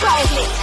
Drive me.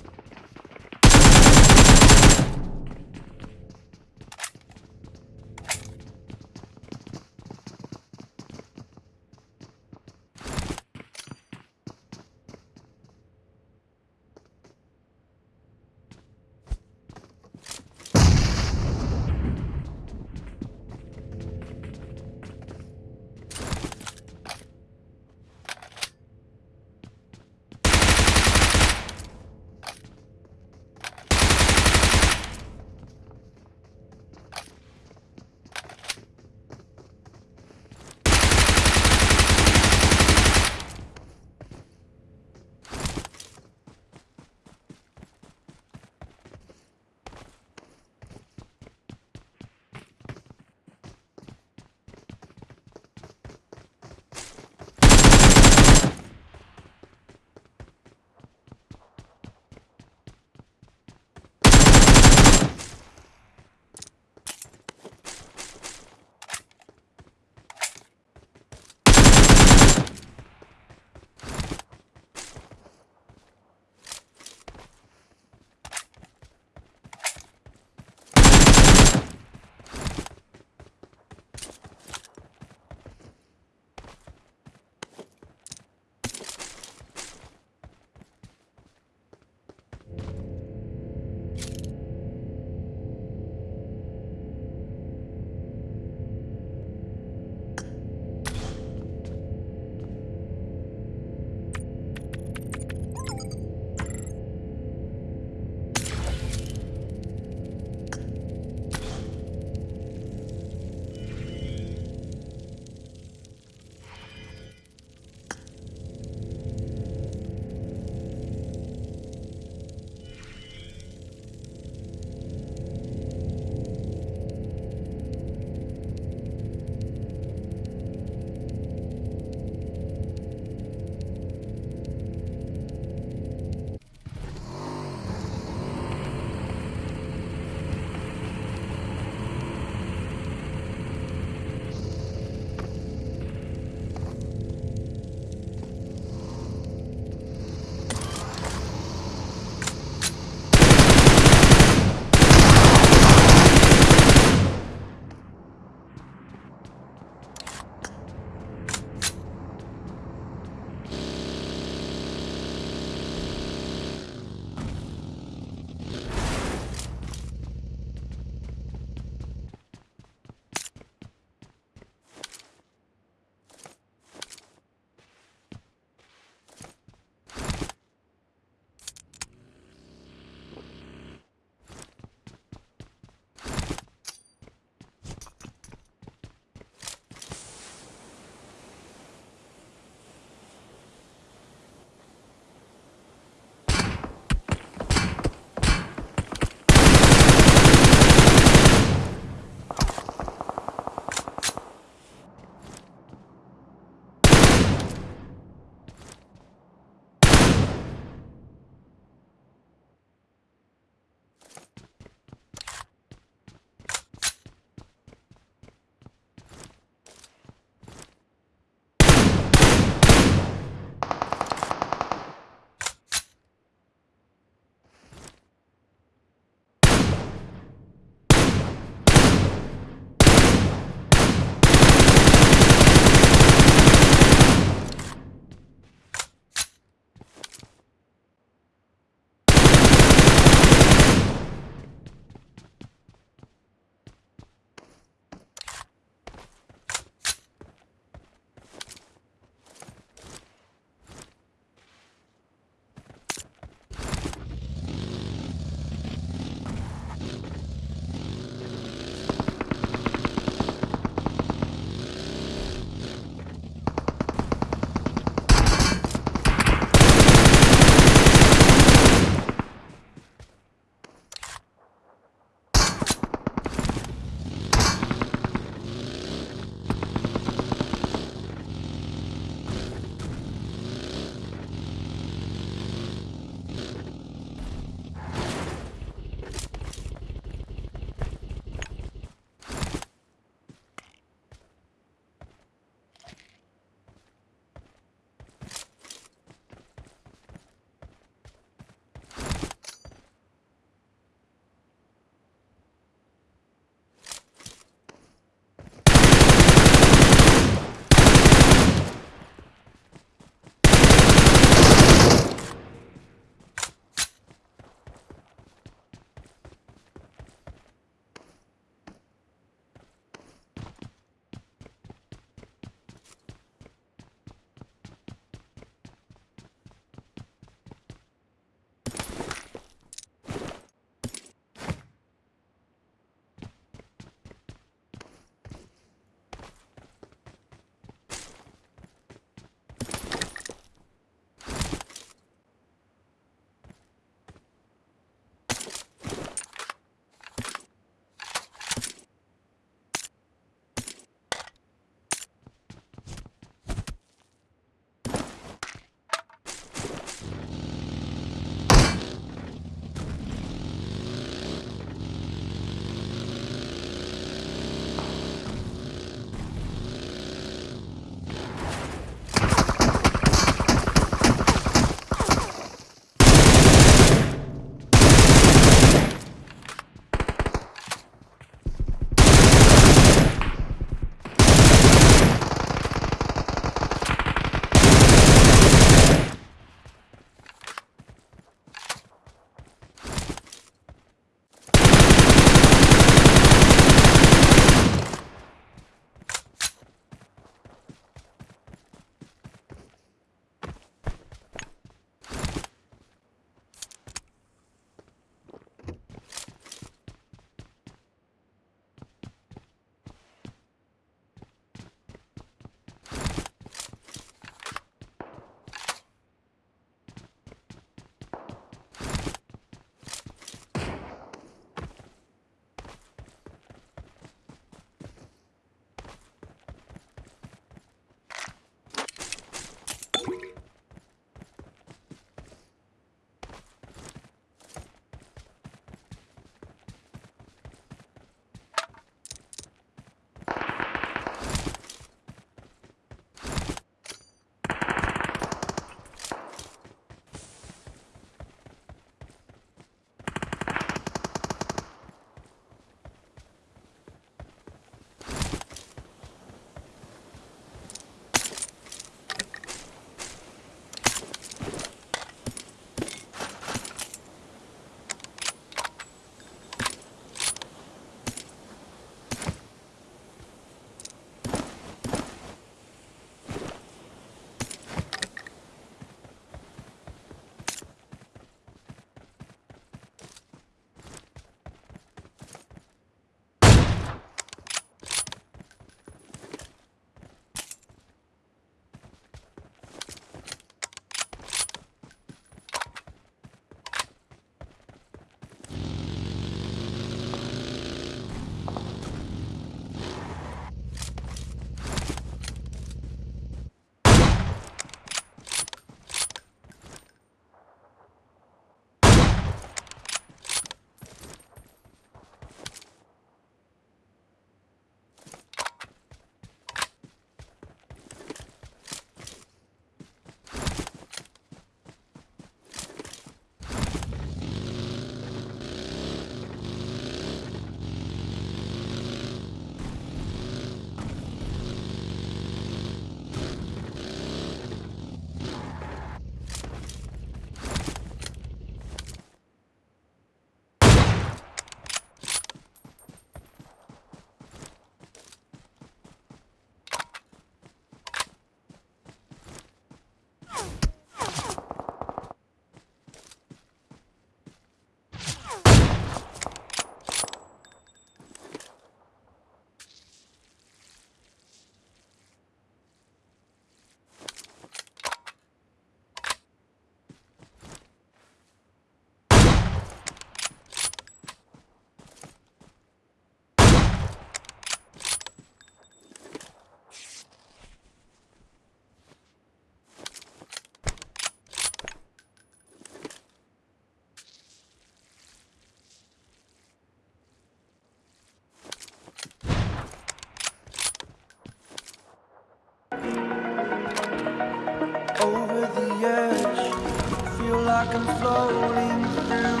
Like I'm floating through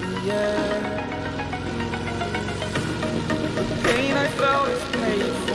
the air. The pain I felt is paid